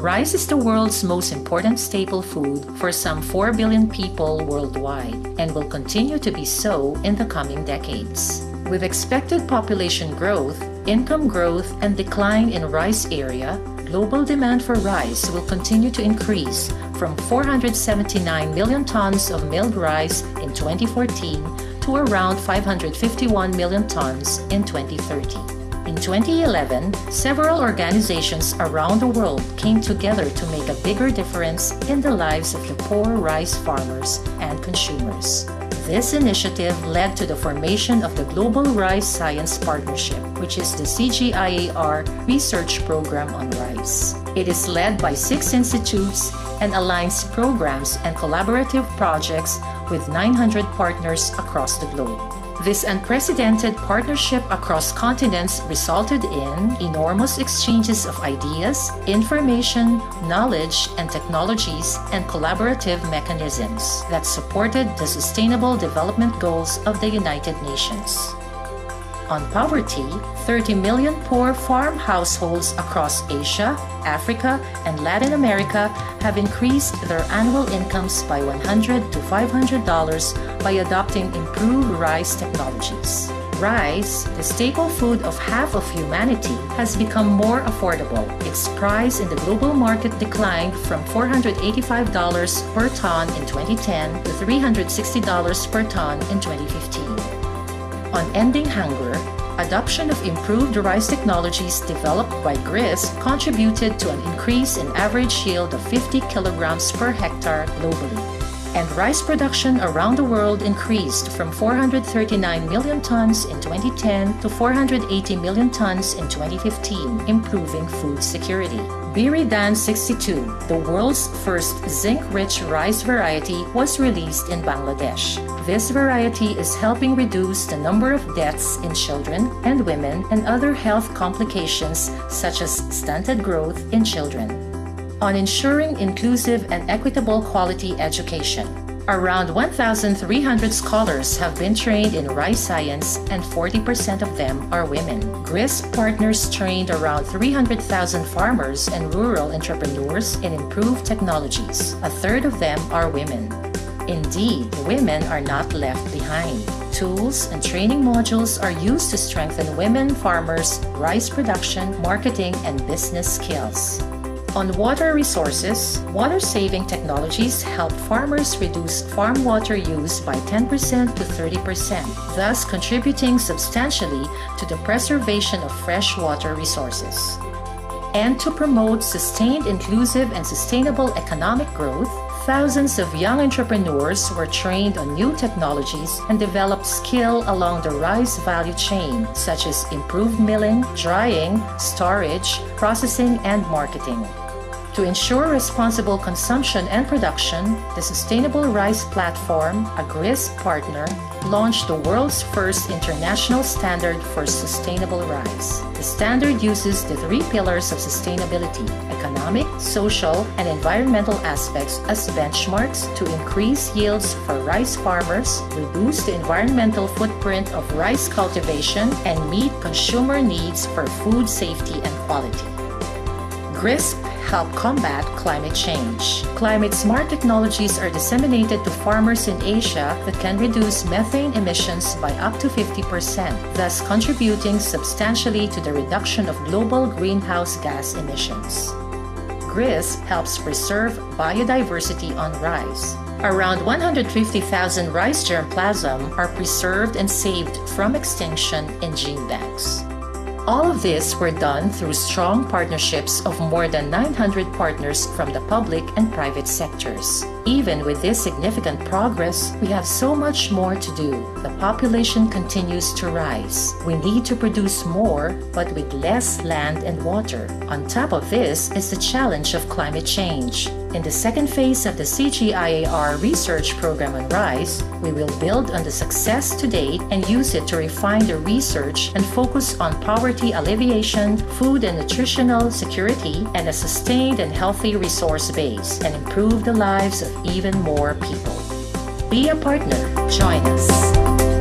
Rice is the world's most important staple food for some 4 billion people worldwide and will continue to be so in the coming decades. With expected population growth, income growth, and decline in rice area, global demand for rice will continue to increase from 479 million tons of milled rice in 2014 to around 551 million tons in 2030. In 2011, several organizations around the world came together to make a bigger difference in the lives of the poor rice farmers and consumers. This initiative led to the formation of the Global Rice Science Partnership, which is the CGIAR research program on rice. It is led by six institutes and aligns programs and collaborative projects with 900 partners across the globe. This unprecedented partnership across continents resulted in enormous exchanges of ideas, information, knowledge, and technologies and collaborative mechanisms that supported the Sustainable Development Goals of the United Nations on poverty, 30 million poor farm households across Asia, Africa, and Latin America have increased their annual incomes by 100 to $500 by adopting improved rice technologies. Rice, the staple food of half of humanity, has become more affordable. Its price in the global market declined from $485 per ton in 2010 to $360 per ton in 2015 on ending hunger, adoption of improved rice technologies developed by GRISP contributed to an increase in average yield of 50 kilograms per hectare globally. And rice production around the world increased from 439 million tons in 2010 to 480 million tons in 2015, improving food security. BRRI dhan 62, the world's first zinc-rich rice variety, was released in Bangladesh. This variety is helping reduce the number of deaths in children and women and other health complications such as stunted growth in children. On ensuring inclusive and equitable quality education, Around 1,300 scholars have been trained in rice science and 40% of them are women. GRISP partners trained around 300,000 farmers and rural entrepreneurs in improved technologies. A third of them are women. Indeed, women are not left behind. Tools and training modules are used to strengthen women farmers' rice production, marketing, and business skills. On water resources, water-saving technologies help farmers reduce farm water use by 10% to 30%, thus contributing substantially to the preservation of freshwater resources. And to promote sustained inclusive and sustainable economic growth, thousands of young entrepreneurs were trained on new technologies and developed skill along the rice value chain, such as improved milling, drying, storage, processing, and marketing. To ensure responsible consumption and production, the Sustainable Rice Platform, a GRISP partner, launched the world's first international standard for sustainable rice. The standard uses the three pillars of sustainability economic, social, and environmental aspects as benchmarks to increase yields for rice farmers, reduce the environmental footprint of rice cultivation, and meet consumer needs for food safety and quality. GRISP help combat climate change. Climate smart technologies are disseminated to farmers in Asia that can reduce methane emissions by up to 50%, thus contributing substantially to the reduction of global greenhouse gas emissions. GRISP helps preserve biodiversity on rice. Around 150,000 rice germplasm are preserved and saved from extinction in gene banks. All of this were done through strong partnerships of more than 900 partners from the public and private sectors. Even with this significant progress, we have so much more to do. The population continues to rise. We need to produce more, but with less land and water. On top of this is the challenge of climate change. In the second phase of the CGIAR research program on rice, we will build on the success to date and use it to refine the research and focus on poverty alleviation, food and nutritional security, and a sustained and healthy resource base, and improve the lives of even more people. Be a partner. Join us.